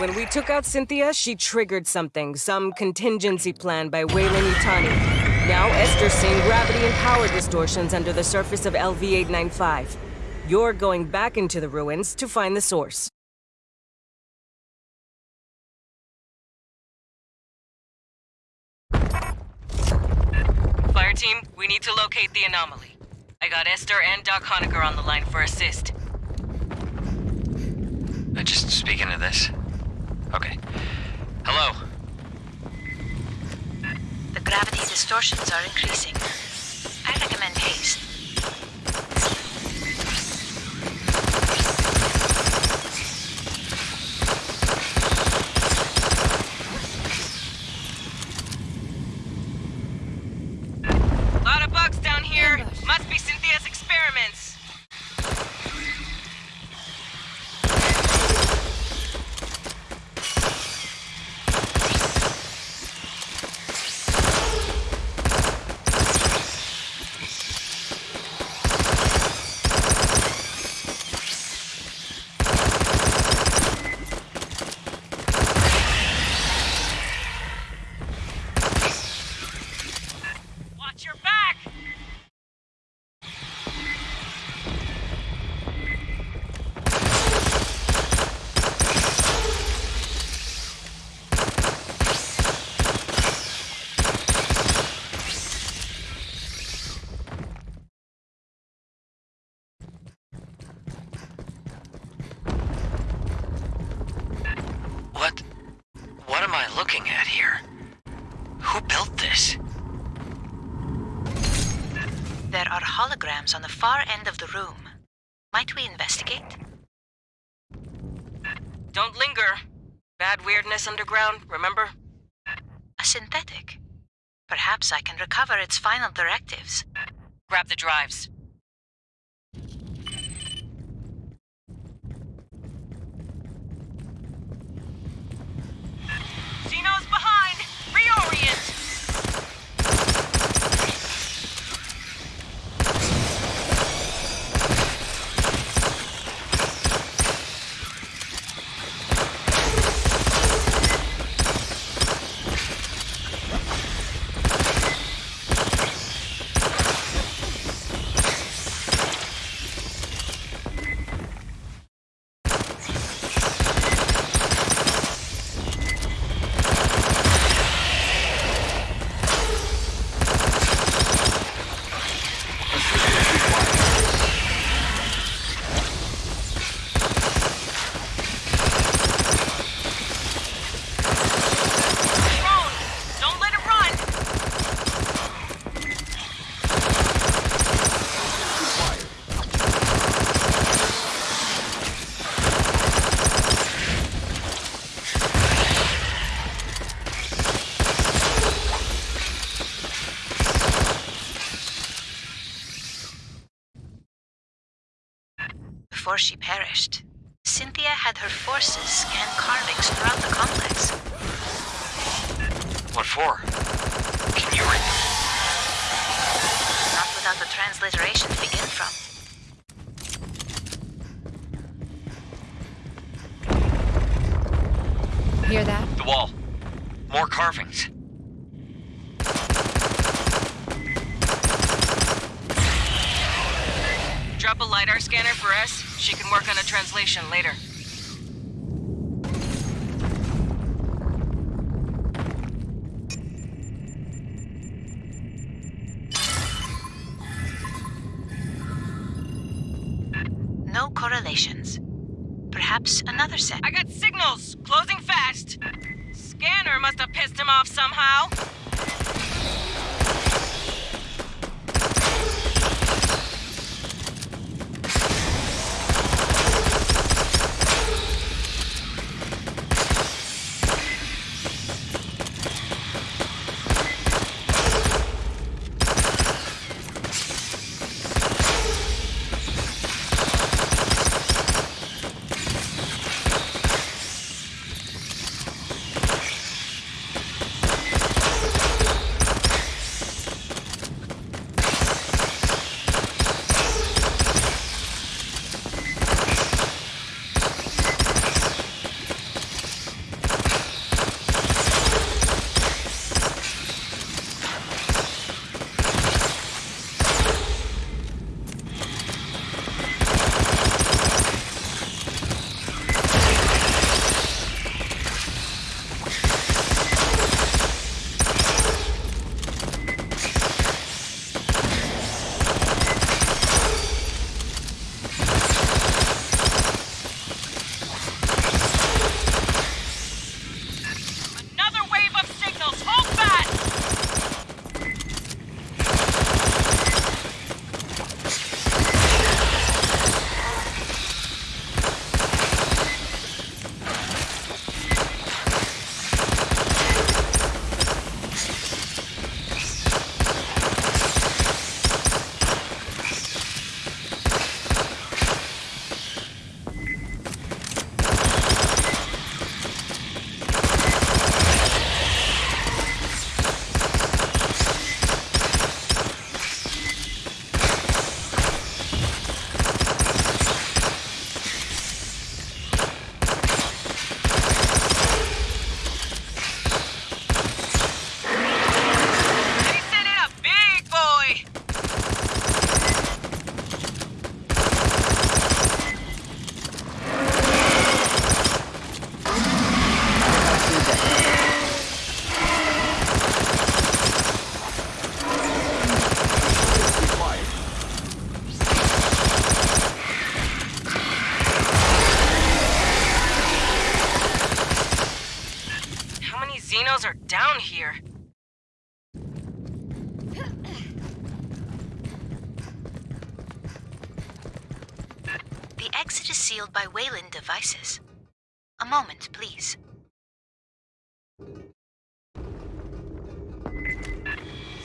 When we took out Cynthia, she triggered something, some contingency plan by Weyland Yutani. Now Esther's seeing gravity and power distortions under the surface of LV-895. You're going back into the ruins to find the source. Fire team, we need to locate the anomaly. I got Esther and Doc Hoenikker on the line for assist. Just speaking to this. Gravity distortions are increasing. I recommend haste. Lot of bugs down here. Must be Cynthia's experiments. Watch your back! What? What am I looking at here? Who built this? There are holograms on the far end of the room. Might we investigate? Don't linger. Bad weirdness underground, remember? A synthetic. Perhaps I can recover its final directives. Grab the drives. Gino's behind! Reorient! Drone! Don't let it run! Before she perished, Cynthia had her forces scan carvings throughout the complex. What for? Can you read? Not without the transliteration to begin from. Hear that? The wall. More carvings. Drop a LiDAR scanner for us. She can work on a translation later. Correlations. Perhaps another set. I got signals! Closing fast! Scanner must have pissed him off somehow. Devices. A moment, please.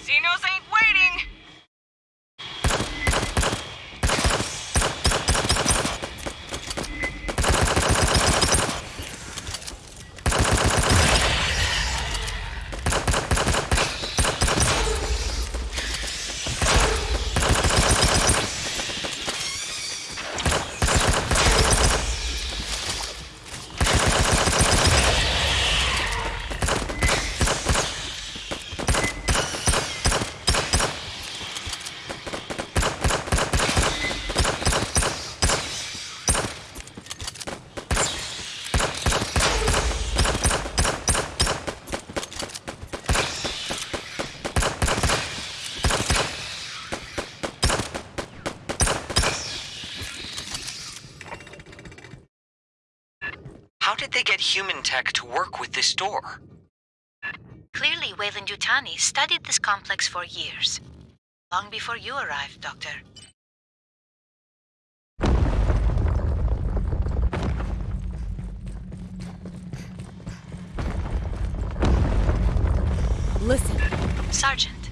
Xenos ain't waiting! How did they get human tech to work with this door? Clearly, Weyland Yutani studied this complex for years. Long before you arrived, Doctor. Listen, Sergeant,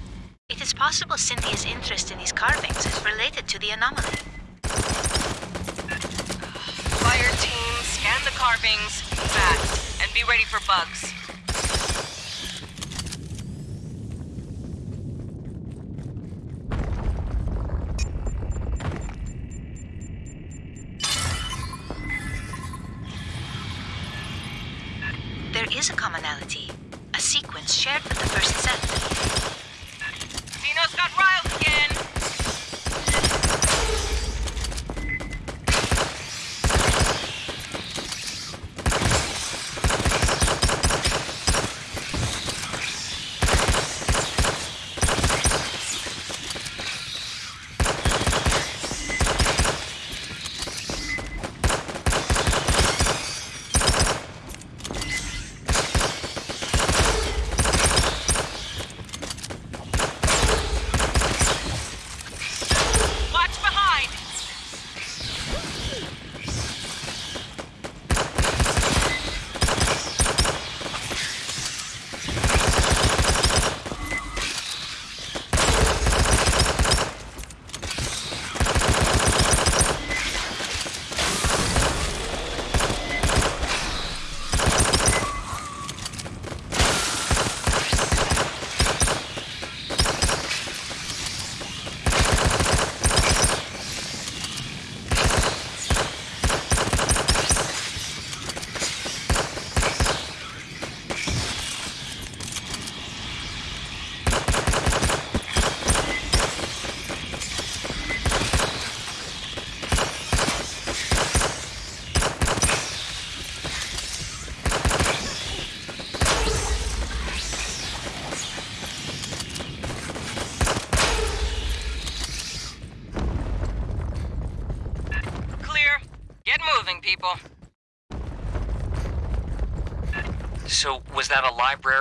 it is possible Cynthia's interest in these carvings is related to the anomaly. fire team, the fast, and be ready for bugs.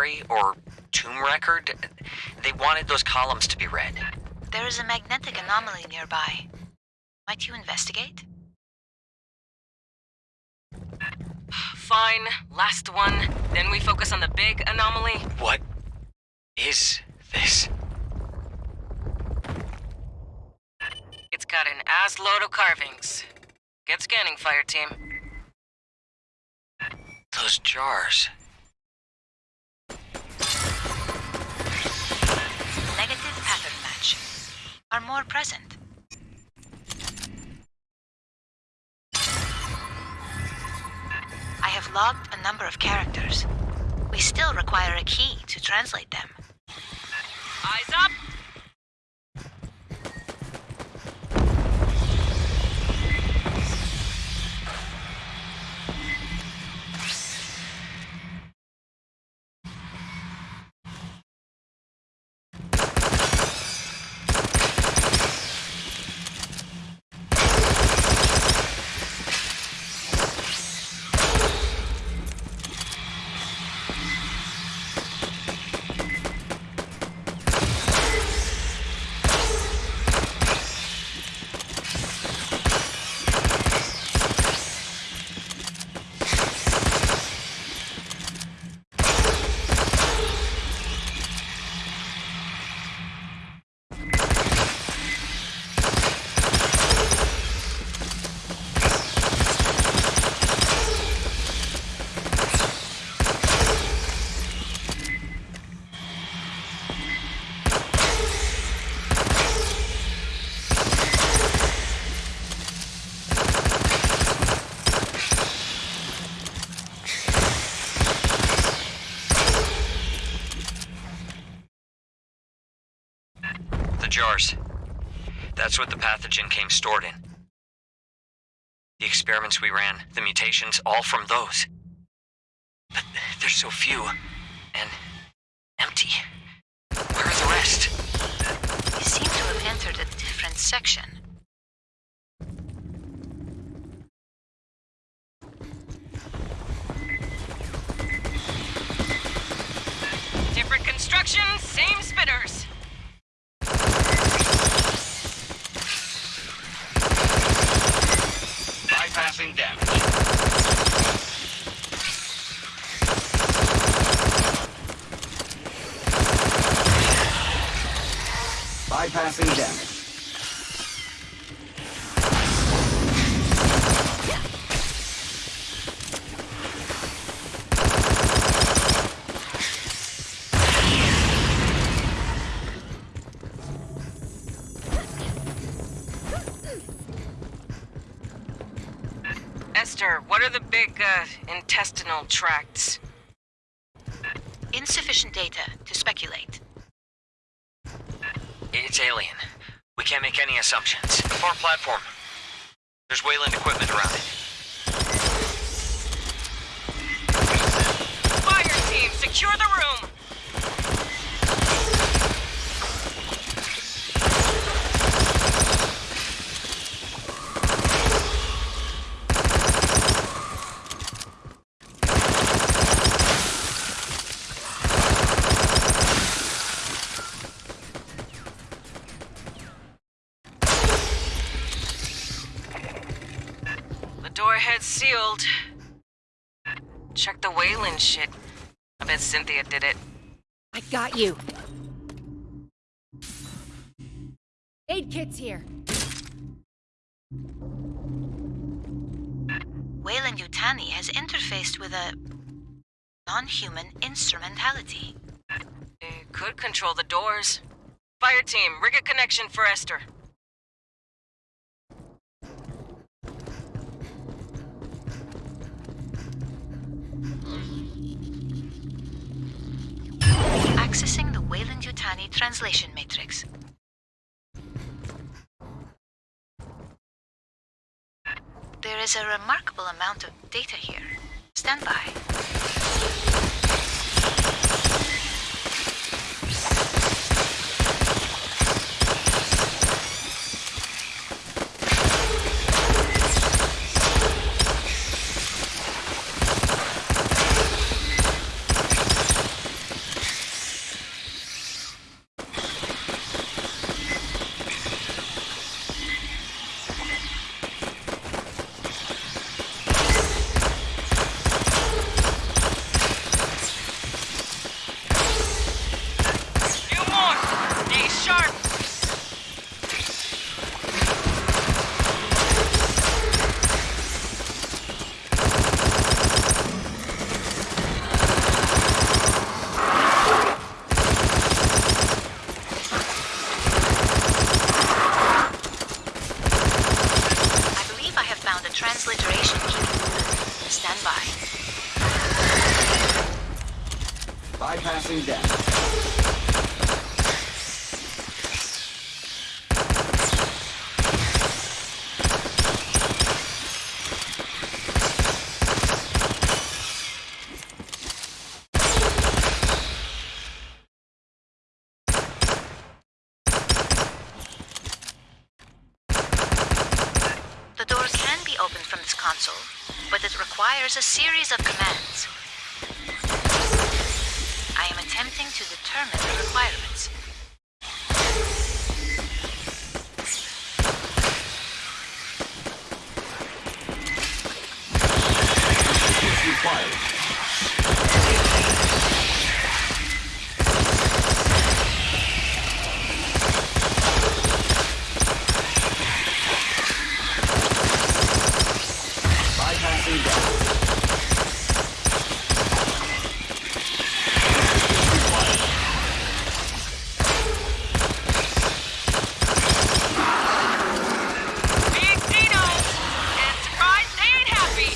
Library or tomb record? They wanted those columns to be read. There is a magnetic anomaly nearby. Might you investigate? Fine, last one. Then we focus on the big anomaly. What is this? It's got an ass load of carvings. Get scanning, fire team. Those jars. Are more present. I have logged a number of characters. We still require a key to translate them. Eyes up! That's what the pathogen came stored in. The experiments we ran, the mutations, all from those. But there's so few. And empty. Where are the rest? You seem to have entered a different section. Different construction, same spitters. Esther, what are the big, uh, intestinal tracts? Insufficient data to speculate. It's alien. We can't make any assumptions. Far platform. There's Weyland equipment around it. Fire team, secure the room! I bet Cynthia did it. I got you. Aid kit's here. Weyland Yutani has interfaced with a non-human instrumentality. It could control the doors. Fire team, rig a connection for Esther. Accessing the Weyland Yutani translation matrix. There is a remarkable amount of data here. Stand by. Few more! Stay sharp! I believe I have found a transliteration key. Stand by. Bypassing damage. The door can be opened from this console, but it requires a series of commands. I am attempting to determine the requirements. Bypassing damage. Big Dino! And surprised they ain't happy!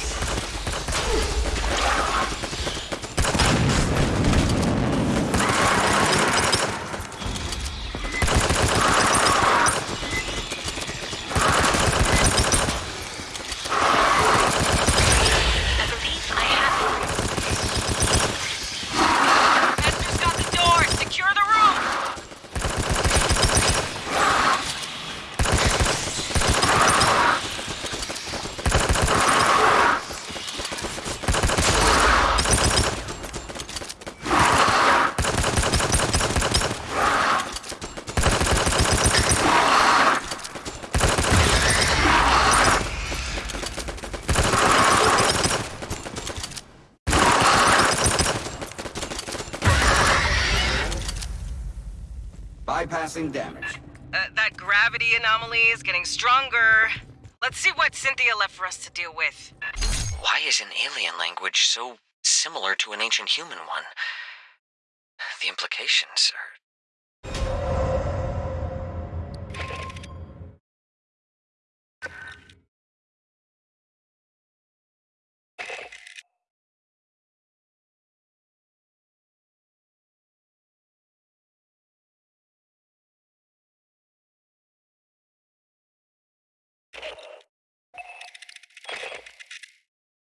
Bypassing damage. Uh, that gravity anomaly is getting stronger. Let's see what Cynthia left for us to deal with. Why is an alien language so similar to an ancient human one? The implications are